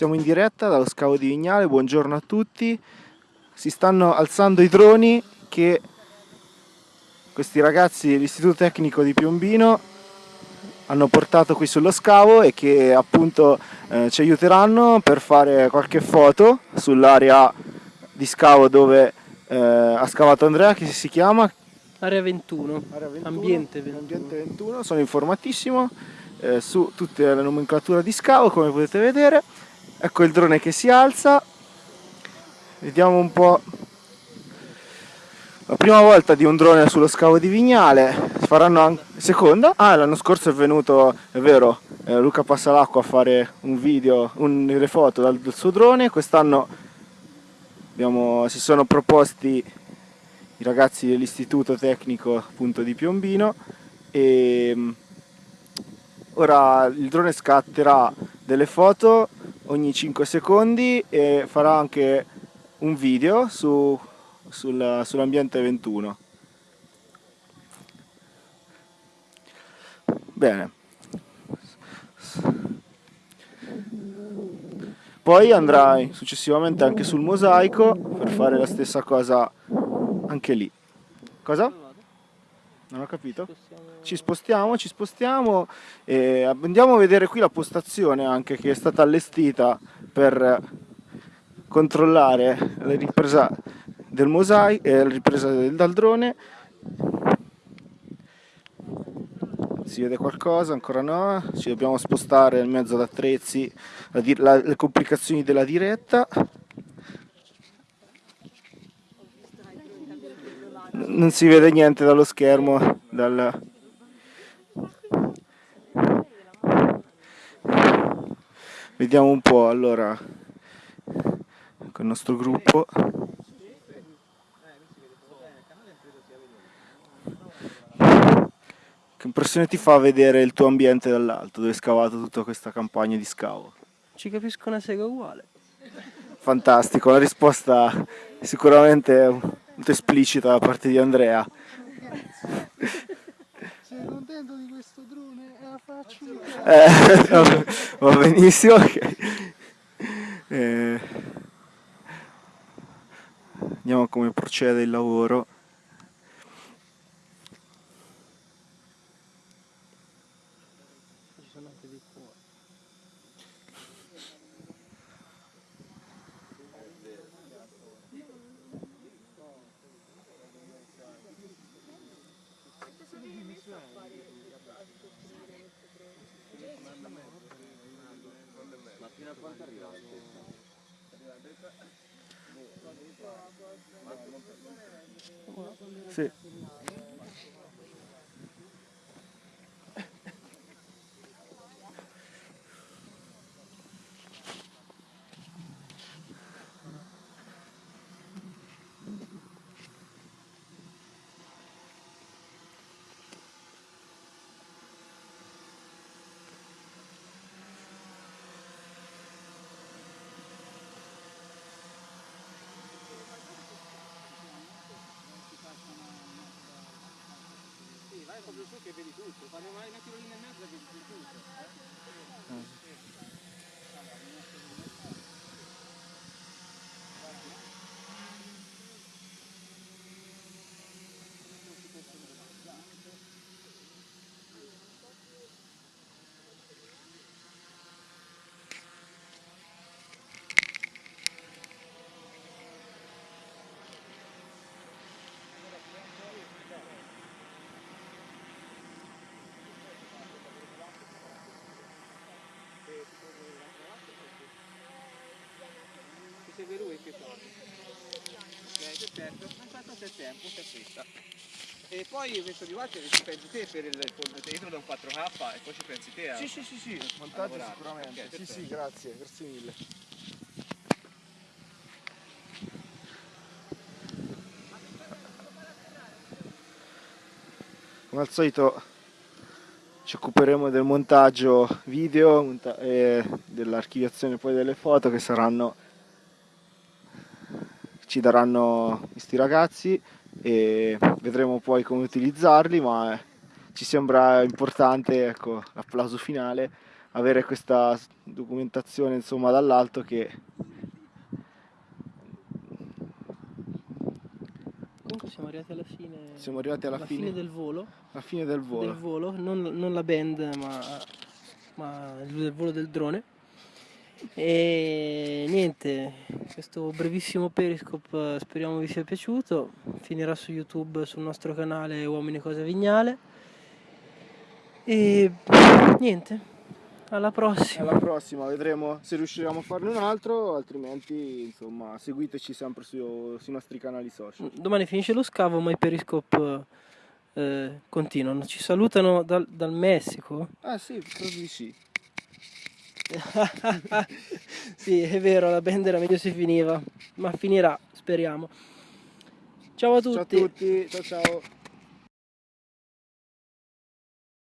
Siamo in diretta dallo scavo di Vignale, buongiorno a tutti. Si stanno alzando i droni che questi ragazzi dell'Istituto Tecnico di Piombino hanno portato qui sullo scavo e che appunto eh, ci aiuteranno per fare qualche foto sull'area di scavo dove eh, ha scavato Andrea che si chiama Area 21, Area 21 ambiente 21. Ambiente 21, sono informatissimo eh, su tutta la nomenclatura di scavo come potete vedere. Ecco il drone che si alza, vediamo un po' la prima volta di un drone sullo scavo di Vignale, faranno anche seconda? Ah, l'anno scorso è venuto, è vero, eh, Luca Passalacqua a fare un video, un, delle foto dal, dal suo drone, quest'anno si sono proposti i ragazzi dell'istituto tecnico appunto di Piombino. E mm, ora il drone scatterà delle foto ogni 5 secondi e farà anche un video su, sul, sull'ambiente 21 bene poi andrà successivamente anche sul mosaico per fare la stessa cosa anche lì. Cosa? Non ho capito? Ci spostiamo, ci spostiamo e andiamo a vedere qui la postazione anche che è stata allestita per controllare la ripresa del mosaico e la ripresa del, dal drone. Si vede qualcosa? Ancora no? Ci dobbiamo spostare in mezzo ad attrezzi, la, la, le complicazioni della diretta. Non si vede niente dallo schermo dal... vediamo un po' allora con il nostro gruppo che impressione ti fa vedere il tuo ambiente dall'alto dove hai scavato tutta questa campagna di scavo? ci capisco una sega uguale fantastico la risposta sicuramente molto esplicita da parte di Andrea. Sei contento di questo drone? È la faccio eh, va benissimo. Okay. Eh, vediamo come procede il lavoro. Ma fino a quanto arriva la Sì. Vai proprio su che vedi tutto, quando vai una tirolina in mezzo vedi tutto. Eh? Segue lui che torna. Ok, perfetto, aspetta se tempo, c'è questa. E poi verso di volte ci pensi te per il dentro da un 4K e poi ci pensi te a... Sì, sì, sì, sì, montaggio sicuramente. Okay, sì, sì, grazie, grazie mille. Come al solito ci occuperemo del montaggio video e dell'archiviazione poi delle foto che saranno ci daranno questi ragazzi e vedremo poi come utilizzarli ma ci sembra importante ecco l'applauso finale avere questa documentazione insomma dall'alto che Comunque siamo arrivati alla fine. siamo arrivati alla alla fine, fine del volo. alla fine del volo. Del volo, non, non la band, ma, ma il volo del drone. E niente, questo brevissimo periscope eh, speriamo vi sia piaciuto. Finirà su YouTube sul nostro canale Uomini Cosa Vignale. E niente, alla prossima. Alla prossima vedremo se riusciremo a farne un altro, altrimenti insomma seguiteci sempre su- sui nostri canali social. Domani finisce lo scavo, ma i periscope eh, continuano. Ci salutano dal, dal Messico. Ah sì, di sì. sì, è vero, la band era meglio se finiva, ma finirà, speriamo. Ciao a tutti. Ciao a tutti, ciao ciao.